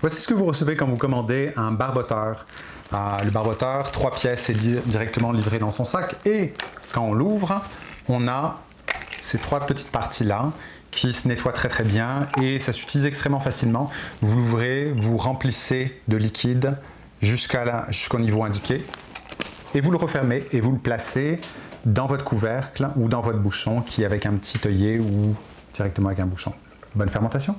Voici ce que vous recevez quand vous commandez un barboteur. Ah, le barboteur, trois pièces, est directement livré dans son sac. Et quand on l'ouvre, on a ces trois petites parties-là qui se nettoient très très bien et ça s'utilise extrêmement facilement. Vous l'ouvrez, vous remplissez de liquide jusqu'au niveau indiqué et vous le refermez et vous le placez dans votre couvercle ou dans votre bouchon qui est avec un petit œillet ou directement avec un bouchon. Bonne fermentation